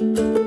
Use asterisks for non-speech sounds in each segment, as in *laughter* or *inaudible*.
Música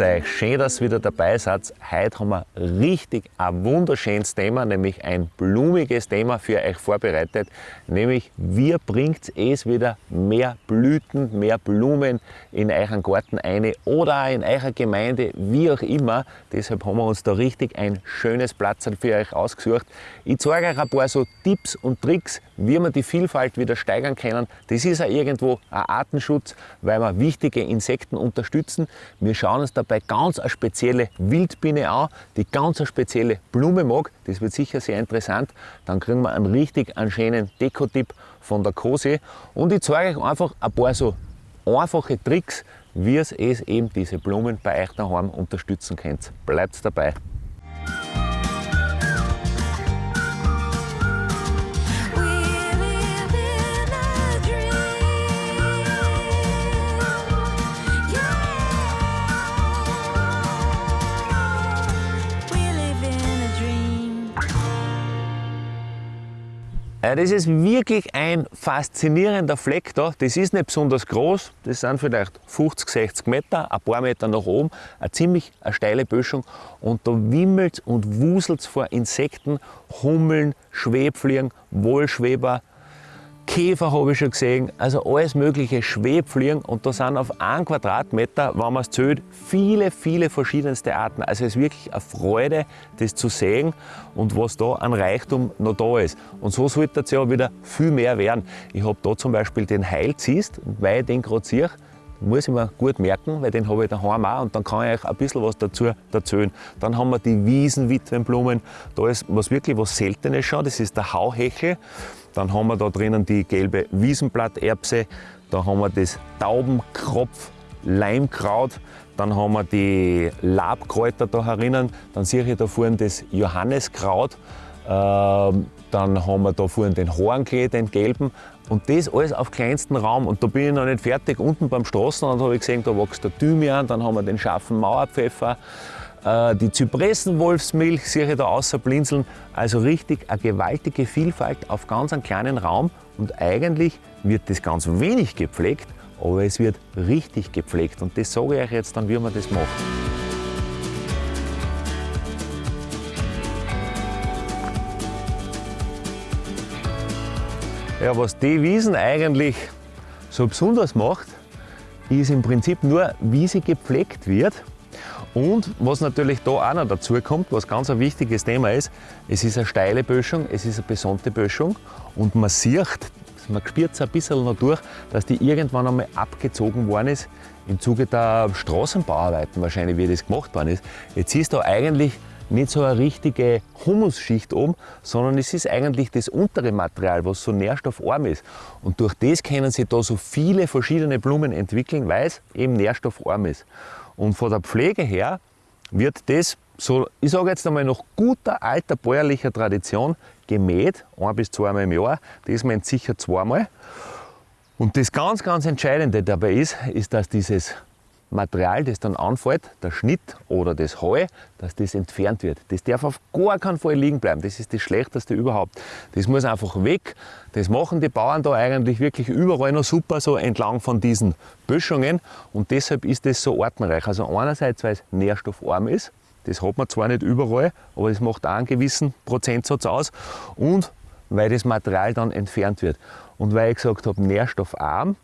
euch, schön, dass ihr wieder dabei seid. Heute haben wir richtig ein wunderschönes Thema, nämlich ein blumiges Thema für euch vorbereitet. Nämlich, wie bringt es wieder mehr Blüten, mehr Blumen in euren Garten ein oder auch in eurer Gemeinde, wie auch immer. Deshalb haben wir uns da richtig ein schönes Platz für euch ausgesucht. Ich zeige euch ein paar so Tipps und Tricks, wie wir die Vielfalt wieder steigern können. Das ist auch irgendwo ein Artenschutz, weil wir wichtige Insekten unterstützen. Wir schauen uns dabei ganz eine spezielle Wildbiene an, die ganz eine spezielle Blume mag. Das wird sicher sehr interessant. Dann kriegen wir einen richtig einen schönen Dekotipp von der Kose. Und ich zeige euch einfach ein paar so einfache Tricks, wie es eben diese Blumen bei euch daheim unterstützen könnt. Bleibt dabei! Das ist wirklich ein faszinierender Fleck da. Das ist nicht besonders groß, das sind vielleicht 50, 60 Meter, ein paar Meter nach oben, eine ziemlich eine steile Böschung. Und da wimmelt und wuselt vor Insekten, Hummeln, Schwebfliegen, Wohlschweber, Käfer habe ich schon gesehen, also alles mögliche Schwebfliegen und da sind auf einem Quadratmeter, wenn man es zählt, viele, viele verschiedenste Arten. Also es ist wirklich eine Freude, das zu sehen und was da an Reichtum noch da ist. Und so sollte es ja wieder viel mehr werden. Ich habe da zum Beispiel den Heilzist, weil ich den gerade sehe, muss ich mir gut merken, weil den habe ich daheim auch und dann kann ich euch ein bisschen was dazu erzählen. Dann haben wir die Wiesenwitwenblumen, da ist was wirklich was Seltenes schon, das ist der Hauhechel. Dann haben wir da drinnen die gelbe Wiesenblatterbse, da haben wir das Taubenkropf, Leimkraut, dann haben wir die Labkräuter da herinnen, dann sehe ich da vorne das Johanneskraut, ähm, dann haben wir da vorne den Hornklee, den gelben. Und das alles auf kleinstem Raum. Und da bin ich noch nicht fertig. Unten beim Straßenrand habe ich gesehen, da wächst der Thymian, dann haben wir den scharfen Mauerpfeffer, die Zypressenwolfsmilch sehe ich da außer blinzeln. Also richtig eine gewaltige Vielfalt auf ganz einem kleinen Raum. Und eigentlich wird das ganz wenig gepflegt, aber es wird richtig gepflegt. Und das sage ich euch jetzt dann, wie man das macht. Ja, was die Wiesen eigentlich so besonders macht, ist im Prinzip nur, wie sie gepflegt wird. Und was natürlich da auch noch dazu kommt, was ganz ein wichtiges Thema ist, es ist eine steile Böschung, es ist eine besonnte Böschung und man sieht, man spürt es ein bisschen noch durch, dass die irgendwann einmal abgezogen worden ist im Zuge der Straßenbauarbeiten wahrscheinlich, wie das gemacht worden ist. Jetzt ist da eigentlich nicht so eine richtige Humusschicht oben, sondern es ist eigentlich das untere Material, was so nährstoffarm ist. Und durch das können sich da so viele verschiedene Blumen entwickeln, weil es eben nährstoffarm ist. Und von der Pflege her wird das, so, ich sage jetzt einmal nach guter alter bäuerlicher Tradition, gemäht, ein bis zweimal im Jahr. Das meint sicher zweimal. Und das ganz, ganz Entscheidende dabei ist, ist, dass dieses Material, das dann anfällt, der Schnitt oder das Heu, dass das entfernt wird. Das darf auf gar keinen Fall liegen bleiben. Das ist das Schlechteste überhaupt. Das muss einfach weg. Das machen die Bauern da eigentlich wirklich überall noch super, so entlang von diesen Böschungen. Und deshalb ist das so artenreich. Also einerseits, weil es nährstoffarm ist. Das hat man zwar nicht überall, aber es macht auch einen gewissen Prozentsatz aus. Und weil das Material dann entfernt wird. Und weil ich gesagt habe, nährstoffarm,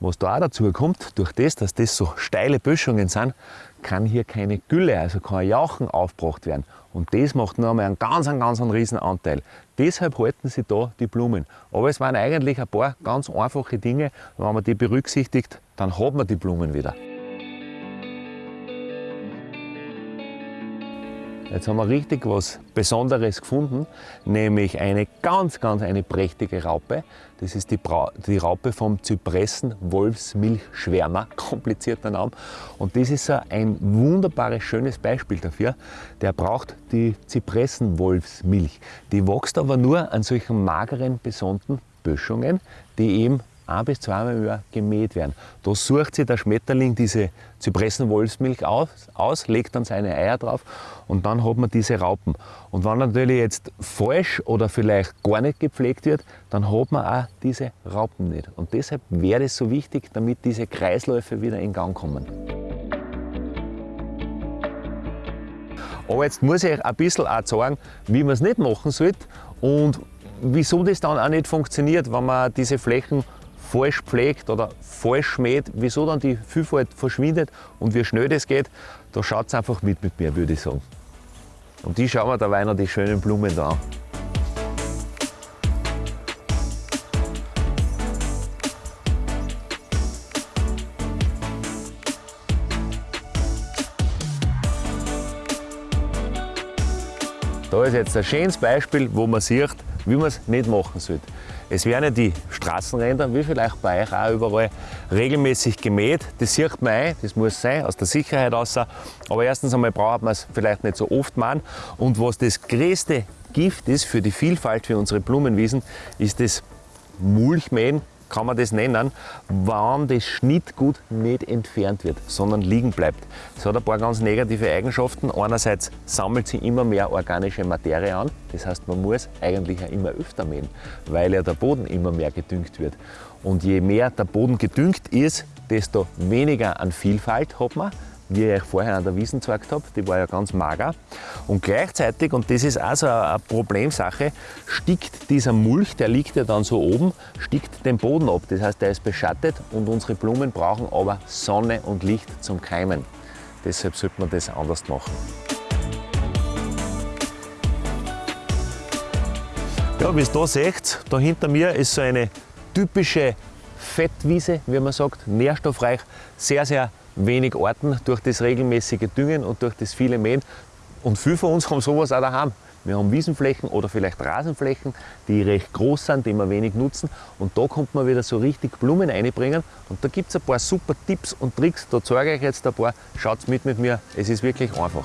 was da auch dazu kommt, durch das, dass das so steile Böschungen sind, kann hier keine Gülle, also kein Jauchen aufgebracht werden. Und das macht noch einmal einen ganz, einen ganz einen riesen Anteil. Deshalb halten sie da die Blumen. Aber es waren eigentlich ein paar ganz einfache Dinge. Wenn man die berücksichtigt, dann hat man die Blumen wieder. Jetzt haben wir richtig was Besonderes gefunden, nämlich eine ganz, ganz eine prächtige Raupe. Das ist die, Bra die Raupe vom Zypressen-Wolfsmilchschwärmer, *laughs* komplizierter Name. Und das ist ein wunderbares, schönes Beispiel dafür. Der braucht die Zypressen-Wolfsmilch. Die wächst aber nur an solchen mageren, besonnten Böschungen, die eben ein bis zweimal im Jahr gemäht werden. Da sucht sich der Schmetterling diese Zypressenwolfsmilch aus, aus, legt dann seine Eier drauf und dann hat man diese Raupen. Und wenn natürlich jetzt falsch oder vielleicht gar nicht gepflegt wird, dann hat man auch diese Raupen nicht. Und deshalb wäre es so wichtig, damit diese Kreisläufe wieder in Gang kommen. Aber jetzt muss ich euch ein bisschen auch sagen, wie man es nicht machen sollte und wieso das dann auch nicht funktioniert, wenn man diese Flächen falsch pflegt oder falsch mäht, wieso dann die Vielfalt verschwindet und wie schnell das geht, da schaut es einfach mit mit mir, würde ich sagen. Und die schauen wir dabei noch die schönen Blumen da an. Da ist jetzt ein schönes Beispiel, wo man sieht, wie man es nicht machen sollte. Es werden ja die Straßenränder, wie vielleicht bei euch auch überall, regelmäßig gemäht. Das sieht man ein, das muss sein, aus der Sicherheit aus. Aber erstens einmal braucht man es vielleicht nicht so oft machen. Und was das größte Gift ist für die Vielfalt für unsere Blumenwiesen, ist das Mulchmähen kann man das nennen, wann das Schnittgut nicht entfernt wird, sondern liegen bleibt. Das hat ein paar ganz negative Eigenschaften. Einerseits sammelt sie immer mehr organische Materie an, das heißt man muss eigentlich auch immer öfter mähen, weil ja der Boden immer mehr gedüngt wird. Und je mehr der Boden gedüngt ist, desto weniger an Vielfalt hat man, wie ich euch vorher an der Wiesen gezeigt habe, die war ja ganz mager. Und gleichzeitig, und das ist auch so eine Problemsache, stickt dieser Mulch, der liegt ja dann so oben, stickt den Boden ab. Das heißt, der ist beschattet und unsere Blumen brauchen aber Sonne und Licht zum Keimen. Deshalb sollte man das anders machen. Ja, wie ihr da seht, da hinter mir ist so eine typische Fettwiese, wie man sagt, nährstoffreich, sehr, sehr wenig Orten durch das regelmäßige Düngen und durch das viele Mähen. Und viele von uns *laughs* haben sowas auch daheim. Wir haben Wiesenflächen oder vielleicht Rasenflächen, die recht groß sind, die wir wenig nutzen. Und da kommt man wieder so richtig Blumen einbringen. Und da gibt es ein paar super Tipps und Tricks. Da zeige ich euch jetzt ein paar. Schaut mit mit mir, es ist wirklich einfach.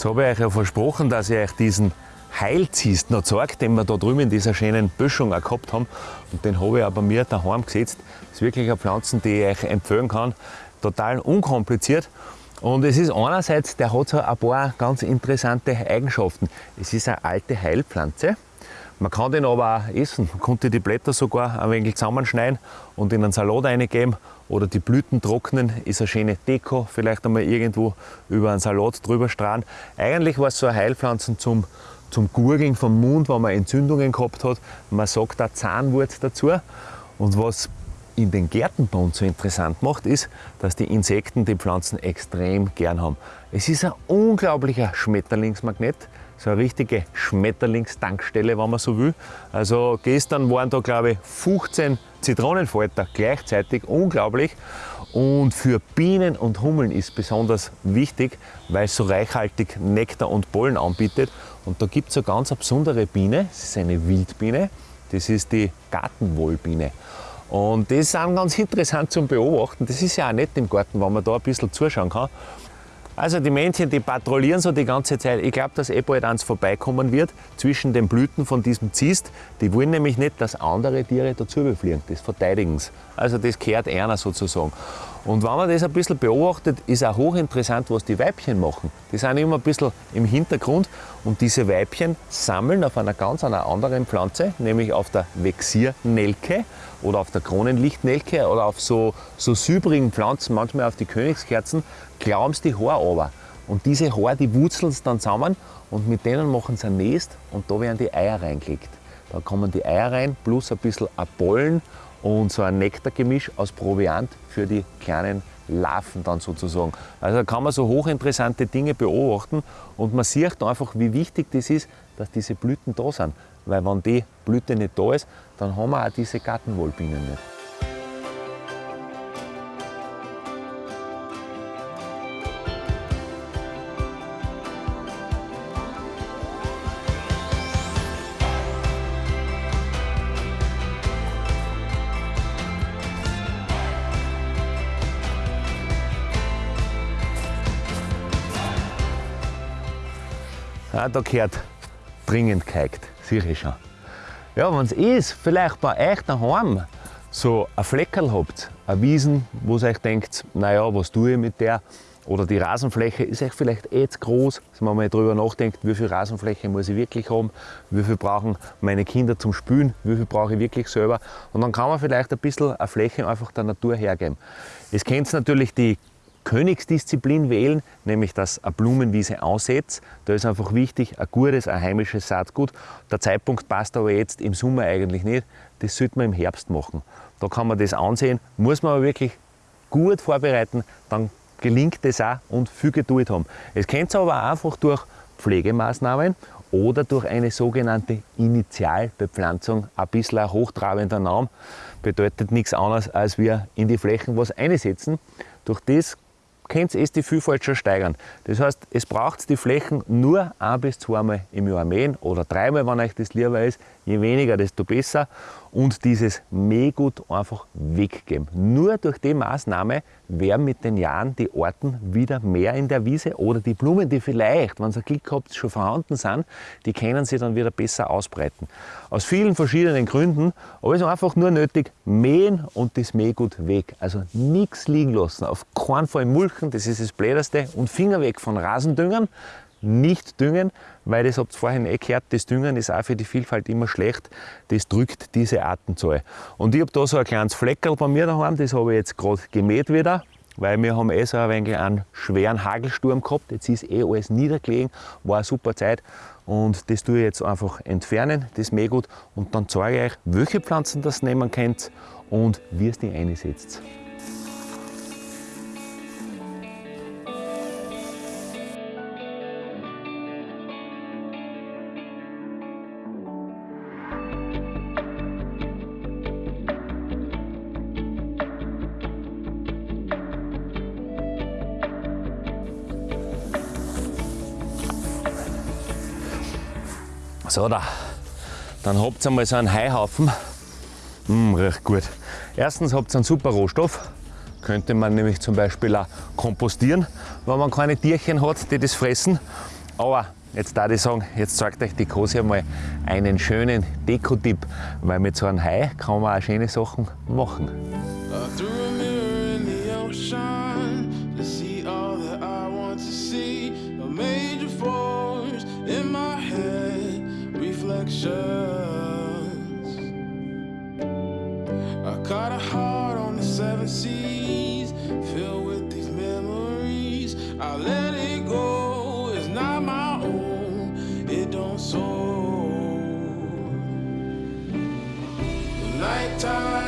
Jetzt habe ich euch ja versprochen, dass ich euch diesen Heilzist noch zeige, den wir da drüben in dieser schönen Böschung auch gehabt haben. Und den habe ich bei mir daheim gesetzt. Das ist wirklich eine Pflanze, die ich euch empfehlen kann. Total unkompliziert. Und es ist einerseits, der hat so ein paar ganz interessante Eigenschaften. Es ist eine alte Heilpflanze. Man kann den aber auch essen. Man konnte die Blätter sogar ein wenig zusammenschneiden und in einen Salat reingeben oder die Blüten trocknen, ist eine schöne Deko, vielleicht einmal irgendwo über einen Salat drüber strahlen. Eigentlich war es so eine Heilpflanze zum, zum Gurgeln vom Mund, wenn man Entzündungen gehabt hat. Man sagt da Zahnwurz dazu. Und was in den Gärten bei uns so interessant macht, ist, dass die Insekten die Pflanzen extrem gern haben. Es ist ein unglaublicher Schmetterlingsmagnet so eine richtige Schmetterlingstankstelle, wenn man so will. Also gestern waren da, glaube ich, 15 Zitronenfalter gleichzeitig, unglaublich. Und für Bienen und Hummeln ist besonders wichtig, weil es so reichhaltig Nektar und Pollen anbietet. Und da gibt es eine ganz besondere Biene, das ist eine Wildbiene, das ist die Gartenwollbiene. Und das ist auch ganz interessant zum Beobachten. Das ist ja auch nett im Garten, wenn man da ein bisschen zuschauen kann. Also die Männchen, die patrouillieren so die ganze Zeit. Ich glaube, dass eh bald eins vorbeikommen wird zwischen den Blüten von diesem Zist. Die wollen nämlich nicht, dass andere Tiere dazu befliegen. Das verteidigen sie. Also das kehrt einer sozusagen. Und wenn man das ein bisschen beobachtet, ist auch hochinteressant, was die Weibchen machen. Die sind immer ein bisschen im Hintergrund und diese Weibchen sammeln auf einer ganz einer anderen Pflanze, nämlich auf der Vexiernelke oder auf der Kronenlichtnelke oder auf so, so silbrigen Pflanzen, manchmal auf die Königskerzen, klauen sie die Haare runter. Und diese Haare, die wurzeln sie dann zusammen und mit denen machen sie ein Nest und da werden die Eier reingelegt. Da kommen die Eier rein, plus ein bisschen Pollen und so ein Nektargemisch aus Proviant für die kleinen Larven dann sozusagen. Also da kann man so hochinteressante Dinge beobachten und man sieht einfach, wie wichtig das ist, dass diese Blüten da sind. Weil wenn die Blüte nicht da ist, dann haben wir auch diese Gartenwollbienen nicht. Da gehört dringend geheigt, sehe ich schon. Ja, wenn es ist, vielleicht bei euch daheim so ein Fleckerl habt, eine Wiesen, wo ihr euch denkt, naja, was tue ich mit der? Oder die Rasenfläche ist euch vielleicht eh zu groß, dass man mal darüber nachdenkt, wie viel Rasenfläche muss ich wirklich haben, wie viel brauchen meine Kinder zum Spülen, wie viel brauche ich wirklich selber. Und dann kann man vielleicht ein bisschen eine Fläche einfach der Natur hergeben. Es kennt natürlich die Königsdisziplin wählen, nämlich dass eine Blumenwiese aussetzt. Da ist einfach wichtig, ein gutes, ein heimisches Saatgut. Der Zeitpunkt passt aber jetzt im Sommer eigentlich nicht. Das sollte man im Herbst machen. Da kann man das ansehen, muss man aber wirklich gut vorbereiten, dann gelingt das auch und viel Geduld haben. Es kennt aber auch einfach durch Pflegemaßnahmen oder durch eine sogenannte Initialbepflanzung, ein bisschen ein hochtrabender Name, bedeutet nichts anderes, als wir in die Flächen was einsetzen. Durch das könnt ihr die Vielfalt schon steigern. Das heißt, es braucht die Flächen nur ein bis zweimal im Jahr mähen oder dreimal, wenn euch das lieber ist. Je weniger, desto besser. Und dieses Mähgut einfach weggeben. Nur durch die Maßnahme werden mit den Jahren die Arten wieder mehr in der Wiese oder die Blumen, die vielleicht, wenn ihr Glück habt, schon vorhanden sind, die können sich dann wieder besser ausbreiten. Aus vielen verschiedenen Gründen, aber es ist einfach nur nötig, mähen und das Mähgut weg. Also nichts liegen lassen, auf keinen Fall mulchen, das ist das Bläderste und Finger weg von Rasendüngern, nicht düngen, weil das habt ihr vorhin eh gehört, das Düngen ist auch für die Vielfalt immer schlecht. Das drückt diese Artenzahl. Und ich habe da so ein kleines Fleckerl bei mir daheim, das habe ich jetzt gerade gemäht wieder, weil wir haben eh so ein wenig einen schweren Hagelsturm gehabt. Jetzt ist eh alles niedergelegen, war eine super Zeit. Und das tue ich jetzt einfach entfernen, das Mähgut, und dann zeige ich euch, welche Pflanzen das nehmen könnt und wie es die einsetzt. So, da. Dann habt ihr einmal so einen Heihaufen. Mm, riecht gut. Erstens habt ihr einen super Rohstoff. Könnte man nämlich zum Beispiel auch kompostieren, wenn man keine Tierchen hat, die das fressen. Aber jetzt da ich sagen, jetzt zeigt euch die Kose einmal einen schönen Dekotipp, weil mit so einem Hai kann man auch schöne Sachen machen. The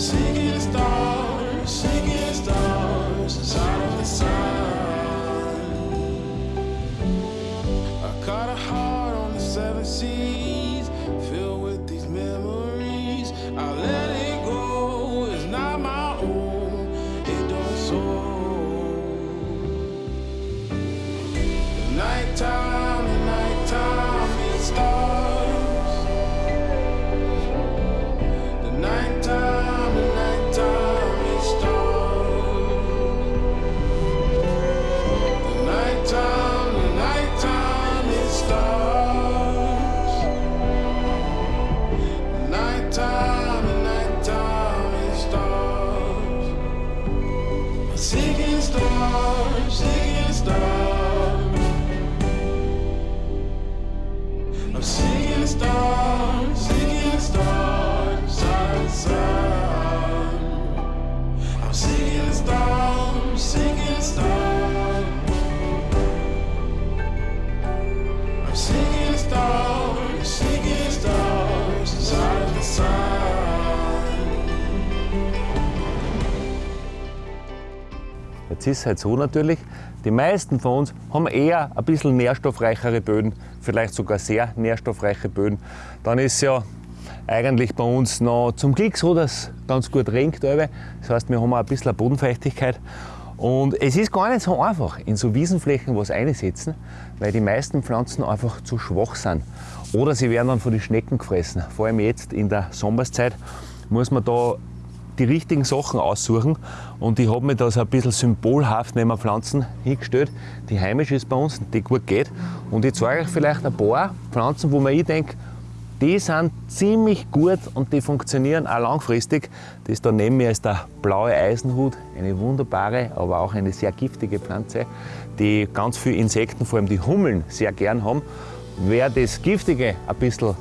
The Jetzt ist es halt so natürlich, die meisten von uns haben eher ein bisschen nährstoffreichere Böden, vielleicht sogar sehr nährstoffreiche Böden. Dann ist ja eigentlich bei uns noch zum Glück so, dass es ganz gut regnet. Das heißt, wir haben auch ein bisschen Bodenfeuchtigkeit. Und es ist gar nicht so einfach, in so Wiesenflächen was einsetzen, weil die meisten Pflanzen einfach zu schwach sind. Oder sie werden dann von den Schnecken gefressen. Vor allem jetzt in der Sommerszeit muss man da die richtigen Sachen aussuchen. Und ich habe mir da so ein bisschen symbolhaft neben Pflanzen hingestellt, die heimisch ist bei uns, die gut geht. Und ich zeige euch vielleicht ein paar Pflanzen, wo man ich denke, die sind ziemlich gut und die funktionieren auch langfristig. Das da neben mir ist der blaue Eisenhut, eine wunderbare, aber auch eine sehr giftige Pflanze, die ganz viele Insekten, vor allem die Hummeln, sehr gern haben. Wer das Giftige ein bisschen,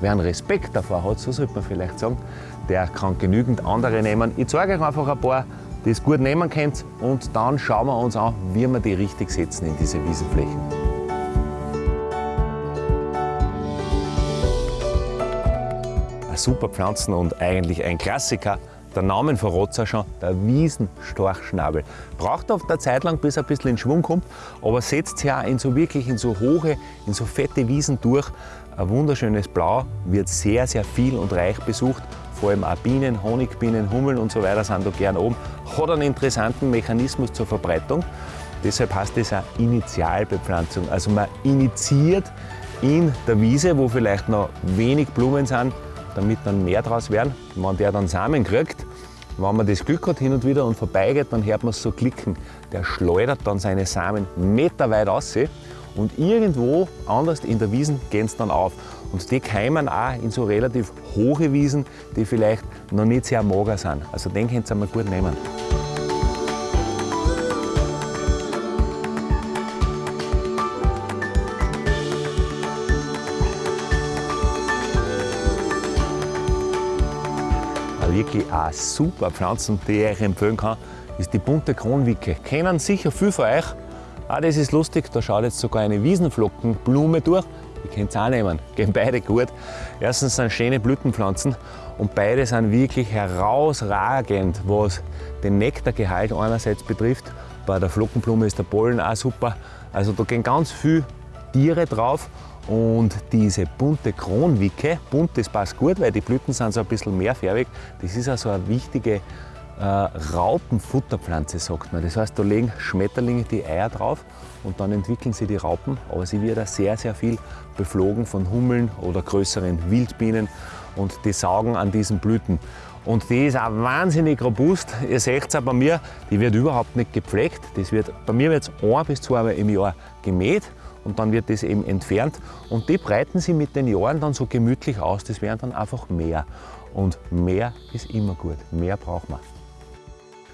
wer einen Respekt davor hat, so sollte man vielleicht sagen, der kann genügend andere nehmen. Ich zeige euch einfach ein paar, die es gut nehmen könnt und dann schauen wir uns an, wie wir die richtig setzen in diese Wiesenflächen. Super Pflanzen und eigentlich ein Klassiker. Der Name verrät es ja schon, der Wiesenstorchschnabel. Braucht oft eine Zeit lang, bis er ein bisschen in Schwung kommt, aber setzt sich auch in so wirklich in so hohe, in so fette Wiesen durch. Ein wunderschönes Blau, wird sehr, sehr viel und reich besucht. Vor allem auch Bienen, Honigbienen, Hummeln und so weiter sind da gern oben. Hat einen interessanten Mechanismus zur Verbreitung. Deshalb heißt das auch Initialbepflanzung. Also man initiiert in der Wiese, wo vielleicht noch wenig Blumen sind, damit dann mehr draus werden. Wenn der dann Samen kriegt, wenn man das Glück hat hin und wieder und vorbeigeht, dann hört man es so klicken. Der schleudert dann seine Samen meterweit raus und irgendwo anders in der Wiesen gehen sie dann auf. Und die keimen auch in so relativ hohe Wiesen, die vielleicht noch nicht sehr mager sind. Also den könnt ihr mal gut nehmen. Wirklich auch super Pflanzen, die ich euch empfehlen kann, ist die bunte Kronwicke. Kennen sicher viele von euch. Ah, das ist lustig, da schaut jetzt sogar eine Wiesenflockenblume durch. Die könnt ihr auch nehmen, *laughs* gehen beide gut. Erstens sind schöne Blütenpflanzen und beide sind wirklich herausragend, was den Nektargehalt einerseits betrifft. Bei der Flockenblume ist der Pollen auch super. Also da gehen ganz viele Tiere drauf und diese bunte Kronwicke, bunt das passt gut, weil die Blüten sind so ein bisschen mehrfärbig. Das ist also eine wichtige äh, Raupenfutterpflanze, sagt man. Das heißt, da legen Schmetterlinge die Eier drauf und dann entwickeln sie die Raupen. Aber sie wird auch sehr, sehr viel beflogen von Hummeln oder größeren Wildbienen und die saugen an diesen Blüten. Und die ist auch wahnsinnig robust. Ihr seht es auch bei mir, die wird überhaupt nicht gepflegt. Das wird, bei mir wird es ein bis zweimal im Jahr gemäht und dann wird das eben entfernt. Und die breiten sie mit den Jahren dann so gemütlich aus. Das werden dann einfach mehr. Und mehr ist immer gut. Mehr braucht man.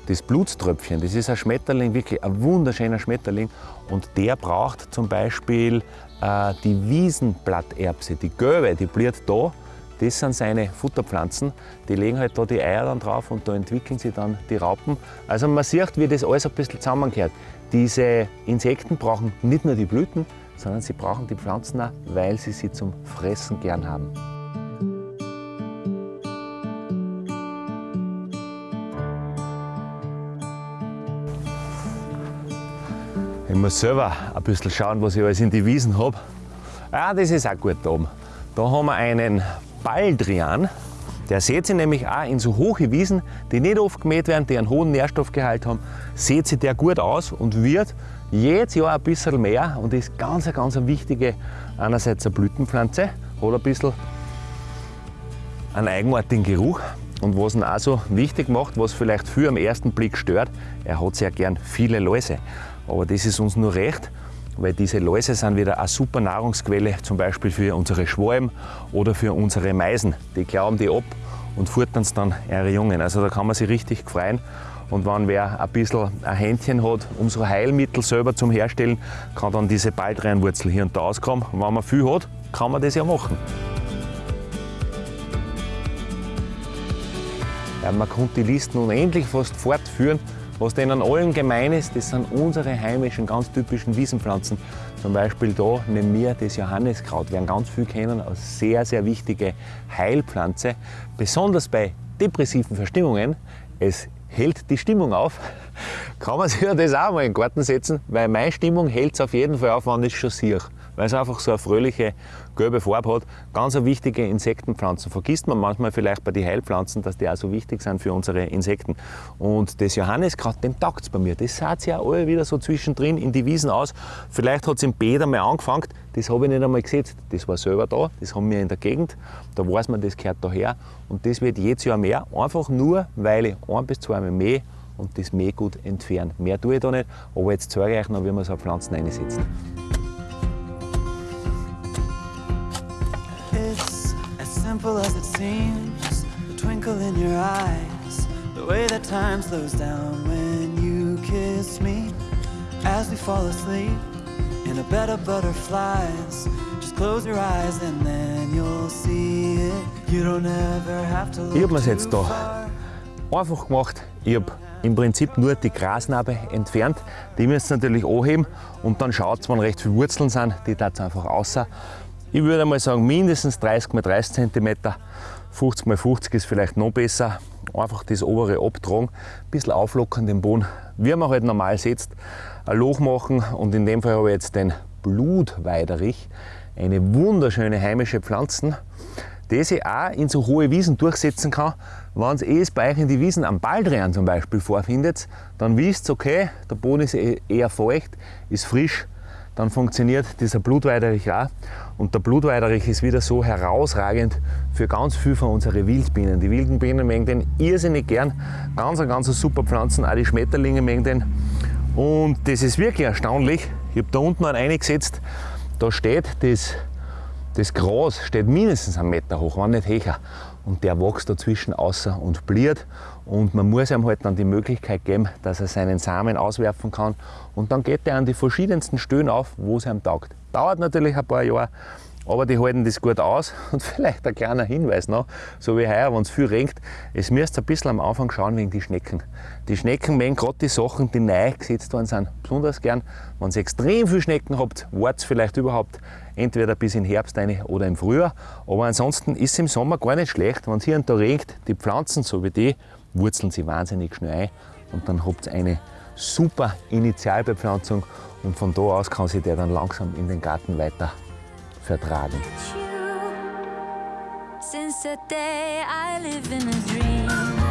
Das Blutströpfchen, das ist ein Schmetterling, wirklich ein wunderschöner Schmetterling. Und der braucht zum Beispiel äh, die Wiesenblatterbse, die gelbe, die blüht da. Das sind seine Futterpflanzen. Die legen halt da die Eier dann drauf und da entwickeln sie dann die Raupen. Also man sieht, wie das alles ein bisschen zusammengehört. Diese Insekten brauchen nicht nur die Blüten, sondern sie brauchen die Pflanzen auch, weil sie sie zum Fressen gern haben. Ich muss selber ein bisschen schauen, was ich alles in die Wiesen habe. Ja, das ist auch gut da oben. Da haben wir einen Baldrian. Der sät sich nämlich auch in so hohe Wiesen, die nicht oft gemäht werden, die einen hohen Nährstoffgehalt haben, sät sich der gut aus und wird jedes Jahr ein bisschen mehr und ist ganz, ganz eine wichtige, einerseits eine Blütenpflanze, hat ein bisschen einen eigenartigen Geruch und was ihn auch so wichtig macht, was vielleicht viel am ersten Blick stört, er hat sehr gern viele Läuse. Aber das ist uns nur recht, weil diese Läuse sind wieder eine super Nahrungsquelle, zum Beispiel für unsere Schwalben oder für unsere Meisen. Die glauben die ab und futtern dann ihre Jungen. Also da kann man sich richtig freuen. Und wenn wer ein bisschen ein Händchen hat, um so Heilmittel selber zum Herstellen, kann dann diese Baldrianwurzel hier und da auskommen. Und wenn man viel hat, kann man das ja machen. Ja, man konnte die Listen unendlich fast fortführen. Was denen allen gemein ist, das sind unsere heimischen, ganz typischen Wiesenpflanzen. Zum Beispiel da neben mir das Johanniskraut, werden ganz viel kennen, als sehr, sehr wichtige Heilpflanze. Besonders bei depressiven Verstimmungen. Es hält die Stimmung auf. Kann man sich ja das auch mal in den Garten setzen, weil meine Stimmung hält es auf jeden Fall auf, wenn ich schon sehe weil es einfach so eine fröhliche gelbe Farbe hat. Ganz eine wichtige Insektenpflanzen. Vergisst man manchmal vielleicht bei den Heilpflanzen, dass die auch so wichtig sind für unsere Insekten. Und das Johanniskraut, dem taugt es bei mir. Das sah ja alle wieder so zwischendrin in die Wiesen aus. Vielleicht hat es im Bäder mal angefangen, das habe ich nicht einmal gesetzt. Das war selber da, das haben wir in der Gegend. Da weiß man, das gehört daher. Und das wird jedes Jahr mehr, einfach nur, weil ich ein bis zwei Mal mehr und das Mähgut entfernen. Mehr tue ich da nicht, aber jetzt zeige ich euch noch, wie man so Pflanzen einsetzt. Simple as it seems. The twinkle in your eyes, the way that time slows down when you kiss me. As we fall asleep in a bed of butterflies, just close your eyes and then you'll see it. You don't ever have to look Ich hab mir's jetzt da einfach gemacht. Ich habe im Prinzip nur die Grasnarbe entfernt. Die müsst ihr natürlich anheben und dann schaut wenn recht viele Wurzeln sind, die tat einfach außer. Ich würde mal sagen, mindestens 30 x 30 cm, 50 x 50 ist vielleicht noch besser. Einfach das obere abtragen, ein bisschen auflockern den Boden, wie man halt normal setzt. Ein Loch machen und in dem Fall habe ich jetzt den Blutweiderich, eine wunderschöne heimische Pflanze das ich auch in so hohe Wiesen durchsetzen kann. Wenn ihr euch in die Wiesen am Baldrian zum Beispiel vorfindet, dann wisst ihr, okay, der Boden ist eh- eher feucht, ist frisch, dann funktioniert dieser Blutweiderich auch. Und der Blutweiderich ist wieder so herausragend für ganz viel von unseren Wildbienen. Die wilden Bienen mögen den irrsinnig gern. Ganz, ganz super Pflanzen, auch die Schmetterlinge mögen den. Und das ist wirklich erstaunlich. Ich habe da unten einen eingesetzt, da steht das das Gras steht mindestens einen Meter hoch, wenn nicht höher. Und der wächst dazwischen außer und bliert. Und man muss ihm halt dann die Möglichkeit geben, dass er seinen Samen auswerfen kann. Und dann geht er an die verschiedensten Stellen auf, wo es ihm taugt. Dauert natürlich ein paar Jahre, aber die halten das gut aus. *laughs* Und vielleicht ein kleiner Hinweis noch, so wie heuer, wenn es viel regnet, es müsst ein bisschen am Anfang schauen wegen die Schnecken. Die Schnecken mögen gerade die Sachen, die neu gesetzt worden sind, besonders gern. Wenn ihr extrem viel Schnecken habt, wartet vielleicht überhaupt entweder bis in Herbst rein oder im Frühjahr. Aber ansonsten ist es im Sommer gar nicht schlecht, wenn es hier und da regnet, die Pflanzen, so wie die, wurzeln sie wahnsinnig schnell ein und dann habt ihr eine super Initialbepflanzung und von da aus kann sich der dann langsam in den Garten weiter vertragen. Since that day, I live in a dream.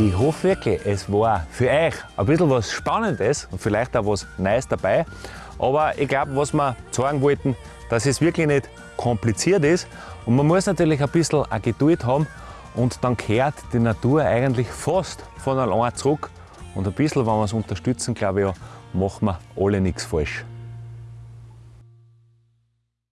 Ich hoffe wirklich, es war für euch ein bisschen was Spannendes und vielleicht auch was Neues dabei. Aber ich glaube, was wir sagen wollten, dass es wirklich nicht kompliziert ist. Und man muss natürlich ein bisschen eine Geduld haben und dann kehrt die Natur eigentlich fast von allein zurück. Und ein bisschen, wenn wir es unterstützen, glaube ich, ja, machen wir alle nichts falsch.